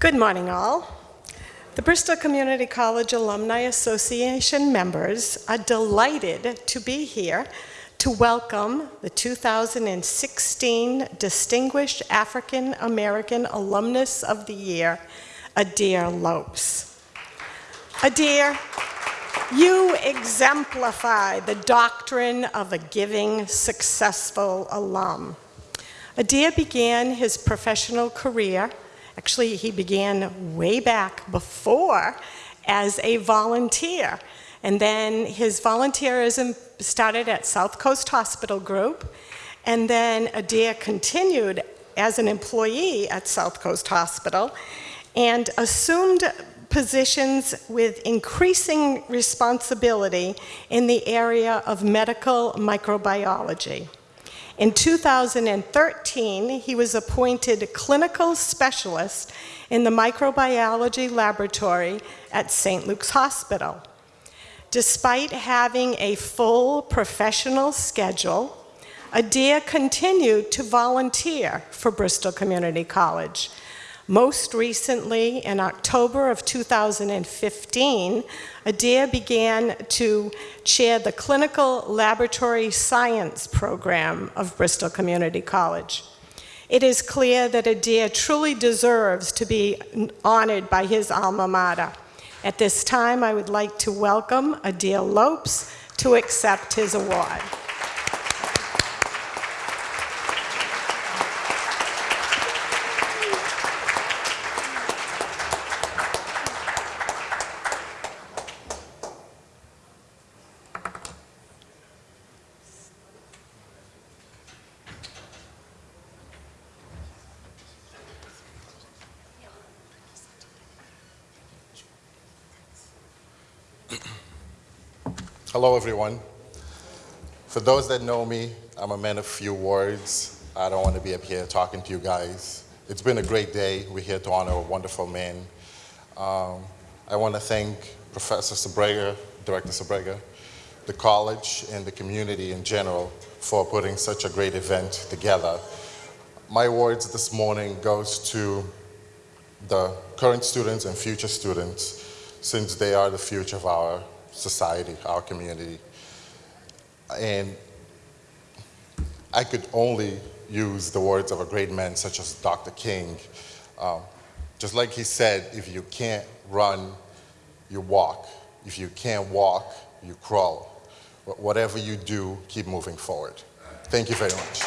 Good morning, all. The Bristol Community College Alumni Association members are delighted to be here to welcome the 2016 Distinguished African American Alumnus of the Year, Adair Lopes. Adair, you exemplify the doctrine of a giving, successful alum. Adair began his professional career Actually, he began way back before as a volunteer. And then his volunteerism started at South Coast Hospital Group, and then Adair continued as an employee at South Coast Hospital and assumed positions with increasing responsibility in the area of medical microbiology. In 2013, he was appointed clinical specialist in the microbiology laboratory at St. Luke's Hospital. Despite having a full professional schedule, Adair continued to volunteer for Bristol Community College, most recently, in October of 2015, Adair began to chair the Clinical Laboratory Science program of Bristol Community College. It is clear that Adair truly deserves to be honored by his alma mater. At this time, I would like to welcome Adair Lopes to accept his award. Hello, everyone. For those that know me, I'm a man of few words. I don't want to be up here talking to you guys. It's been a great day. We're here to honor a wonderful man. Um, I want to thank Professor Sabrega, Director Sabrega, the college, and the community in general for putting such a great event together. My words this morning goes to the current students and future students since they are the future of our society, our community. And I could only use the words of a great man such as Dr. King. Um, just like he said, if you can't run, you walk. If you can't walk, you crawl. But Whatever you do, keep moving forward. Thank you very much.